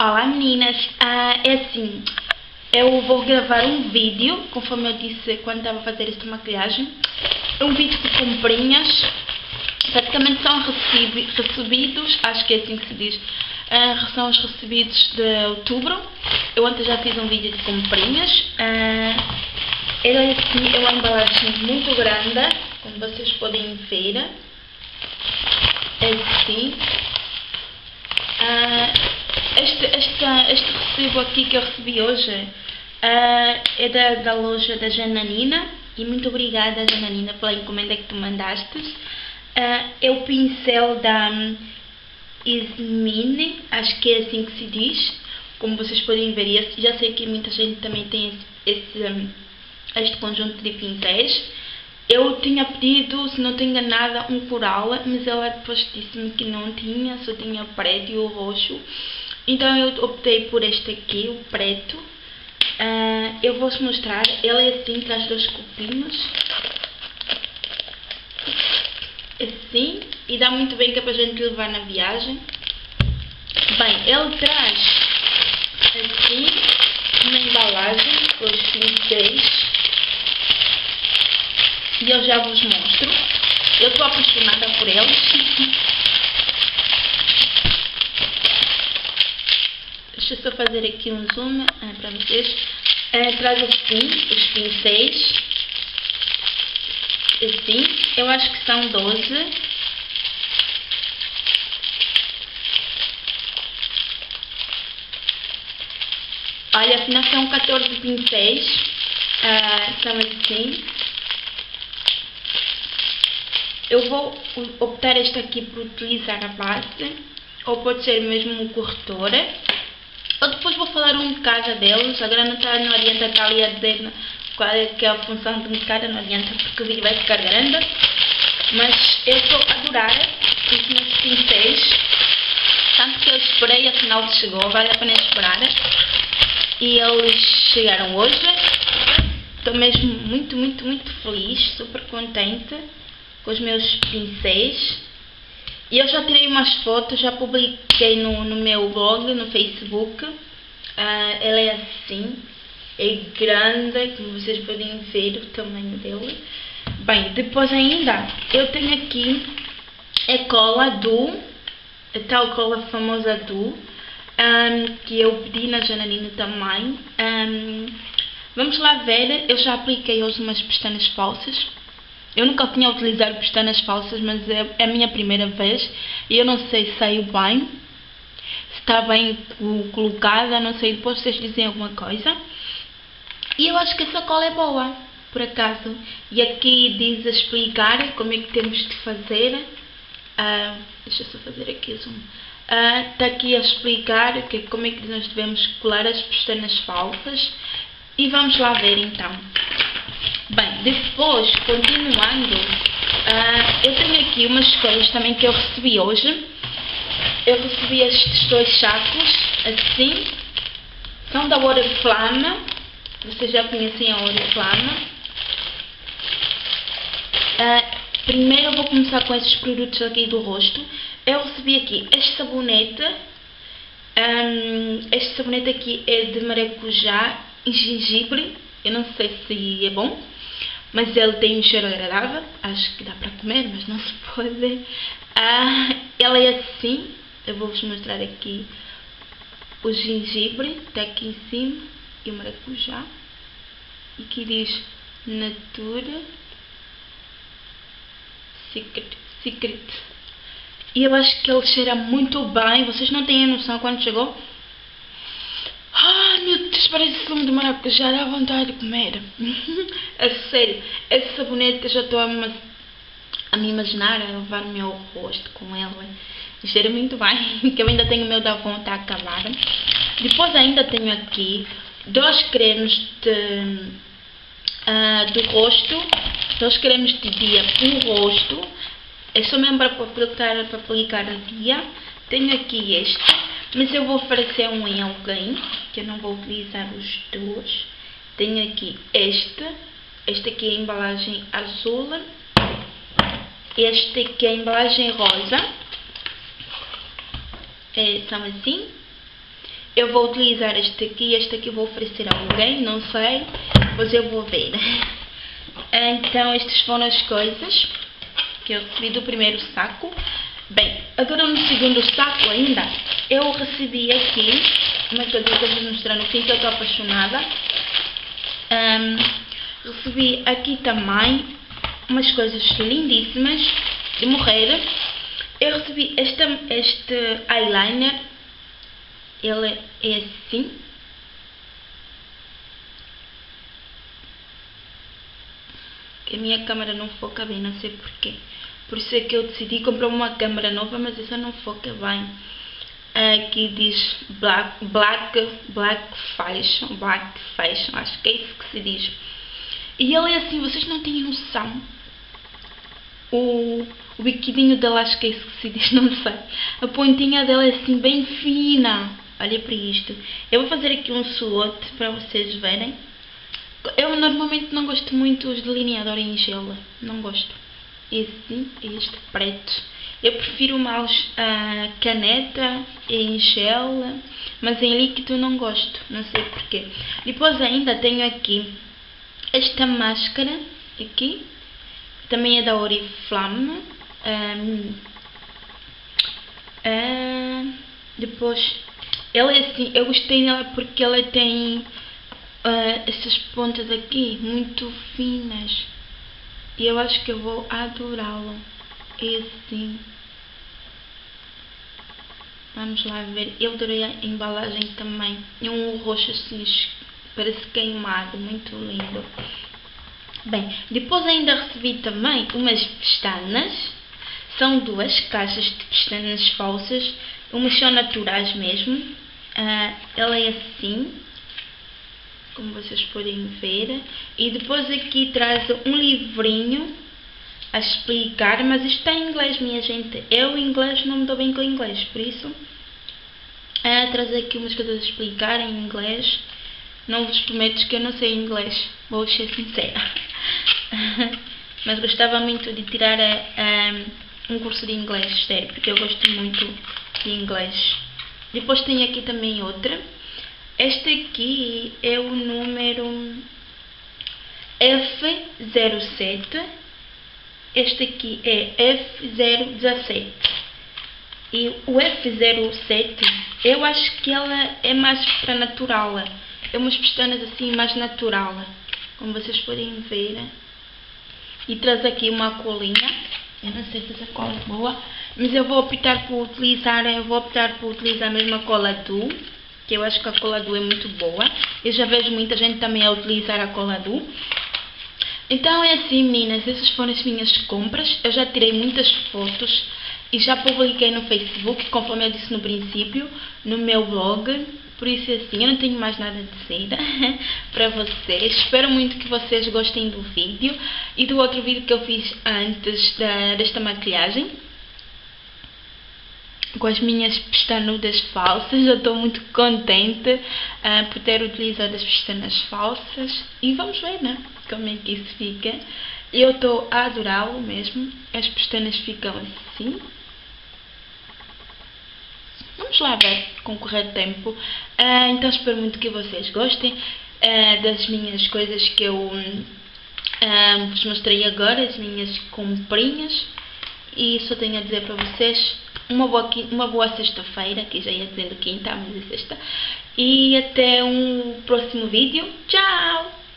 Olá meninas, ah, é assim, eu vou gravar um vídeo, conforme eu disse quando estava a fazer esta maquilhagem, um vídeo de comprinhas, praticamente são recebidos, acho que é assim que se diz, uh, são os recebidos de outubro, eu ontem já fiz um vídeo de comprinhas, uh, é assim, é uma embalagem muito grande, como vocês podem ver, é assim, este, este, este recibo aqui que eu recebi hoje uh, é da, da loja da Jananina e muito obrigada Jananina pela encomenda que tu mandaste. Uh, é o pincel da um, Ismine, acho que é assim que se diz, como vocês podem ver, já sei que muita gente também tem esse, esse um, este conjunto de pincéis. Eu tinha pedido, se não estou enganada, um coral, mas ela depois disse-me que não tinha, só tinha o preto e o roxo. Então eu optei por este aqui, o preto. Uh, eu vou-vos mostrar. Ele é assim, traz dois copinhos. Assim. E dá muito bem que é para a gente levar na viagem. Bem, ele traz assim uma embalagem com os pincéis. E eu já vos mostro. Eu estou apaixonada por eles. Deixa eu só fazer aqui um zoom ah, para vocês. É, traz assim os pincéis. Assim. Eu acho que são 12. Olha, afinal são 14 pincéis. São assim. Eu vou optar este aqui por utilizar a base. Ou pode ser mesmo um corretora. Eu depois vou falar um bocado deles, agora não, tá, não adianta estar ali a dizer qual é, que é a função de um bocado, não adianta porque o vídeo vai ficar grande. Mas eu estou a adorar os meus pincéis, tanto que eu esperei, afinal chegou, vale a pena esperar. E eles chegaram hoje, estou mesmo muito, muito, muito feliz, super contente com os meus pincéis. E eu já tirei umas fotos, já publiquei no, no meu blog, no Facebook. Uh, ela é assim, é grande, como vocês podem ver o tamanho dele. Bem, depois ainda, eu tenho aqui a cola do, a tal cola famosa do, um, que eu pedi na Jananina também. Um, vamos lá ver, eu já apliquei hoje umas pestanas falsas. Eu nunca tinha utilizado pestanas falsas, mas é, é a minha primeira vez e eu não sei se saiu bem, se está bem colocada, não sei, depois vocês dizem alguma coisa. E eu acho que essa cola é boa, por acaso. E aqui diz a explicar como é que temos de fazer. Uh, deixa eu só fazer aqui zoom. Uh, está aqui a explicar que, como é que nós devemos colar as pestanas falsas. E vamos lá ver então. Bem, depois, continuando, uh, eu tenho aqui umas coisas também que eu recebi hoje. Eu recebi estes dois sacos, assim. São da Oriflame. Vocês já conhecem a Oriflame. Uh, primeiro eu vou começar com esses produtos aqui do rosto. Eu recebi aqui este sabonete. Um, este sabonete aqui é de maracujá e gengibre. Eu não sei se é bom. Mas ele tem um cheiro agradável, acho que dá para comer, mas não se pode. Ah, ela é assim, eu vou-vos mostrar aqui o gengibre, está aqui em cima, e o maracujá. E aqui diz Natura Secret. Secret. E eu acho que ele cheira muito bem, vocês não têm noção quando chegou. Meu Deus, parece sumo de maracujá, dá vontade de comer. a sério, esse sabonete eu já estou a, a, me imaginar a levar o meu rosto com ele. Cheira muito bem, que eu ainda tenho o meu da vontade a acabar. Depois ainda tenho aqui dois cremes de, uh, do rosto, dois cremes de dia para o rosto. É só mesmo para aplicar, para aplicar a dia. Tenho aqui este mas eu vou oferecer um em alguém, que eu não vou utilizar os dois. Tenho aqui este, este aqui é a embalagem azul, este aqui é a embalagem rosa, é, são assim. eu vou utilizar este aqui, este aqui vou oferecer a alguém, não sei, pois eu vou ver. Então, estas foram as coisas que eu recebi do primeiro saco. Bem, agora no segundo saco ainda, eu recebi aqui, uma coisa que eu vou mostrar no fim, que eu estou apaixonada. Um, recebi aqui também umas coisas lindíssimas de morrer. Eu recebi este, este eyeliner, ele é assim. Que a minha câmera não foca bem, não sei porquê. Por isso é que eu decidi comprar uma câmera nova, mas essa não foca bem. Aqui diz Black, Black, Black Fashion, Black Fashion, acho que é isso que se diz. E ele é assim, vocês não têm noção. O, o biquidinho dela, acho que é isso que se diz, não sei. A pontinha dela é assim, bem fina. Olha para isto. Eu vou fazer aqui um swatch para vocês verem. Eu normalmente não gosto muito dos delineadores em gel. Não gosto esse, este preto. Eu prefiro mais a caneta em gel, mas em líquido não gosto, não sei porquê. Depois ainda tenho aqui esta máscara, aqui, também é da Oriflame. Um, depois, ela é assim, eu gostei dela porque ela tem uh, essas pontas aqui muito finas. E eu acho que eu vou adorá-lo. Assim. Vamos lá ver. Eu adorei a embalagem também. É um roxo assim, parece queimado. Muito lindo. Bem, depois ainda recebi também umas pestanas. São duas caixas de pestanas falsas. Umas são naturais mesmo. Uh, ela é assim como vocês podem ver. E depois aqui traz um livrinho a explicar, mas isto está em inglês, minha gente. Eu, em inglês, não me dou bem com inglês, por isso, é, traz aqui umas coisas a explicar em inglês. Não vos prometo que eu não sei inglês, vou ser sincera. mas gostava muito de tirar um, um curso de inglês, sério, porque eu gosto muito de inglês. Depois tem aqui também outra este aqui é o número F07. Este aqui é F017. E o F07, eu acho que ela é mais para natural. É umas pestanas assim mais natural. Como vocês podem ver. E traz aqui uma colinha. Eu não sei se essa cola é boa. Mas eu vou optar por utilizar, eu vou optar por utilizar a mesma cola do que eu acho que a cola do é muito boa. Eu já vejo muita gente também a utilizar a cola do. Então é assim meninas, essas foram as minhas compras. Eu já tirei muitas fotos e já publiquei no Facebook, conforme eu disse no princípio, no meu blog. Por isso assim, eu não tenho mais nada de dizer para vocês. Espero muito que vocês gostem do vídeo e do outro vídeo que eu fiz antes da, desta maquilhagem com as minhas pestanudas falsas. Eu estou muito contente uh, por ter utilizado as pestanas falsas. E vamos ver, né? Como é que isso fica. Eu estou a adorá-lo mesmo. As pestanas ficam assim. Vamos lá ver com o correr tempo. Uh, então espero muito que vocês gostem uh, das minhas coisas que eu vos mostrei agora, as minhas comprinhas. E só tenho a dizer para vocês uma boa, uma boa sexta-feira, que já ia dizendo quinta, mas é sexta. E até um próximo vídeo. Tchau!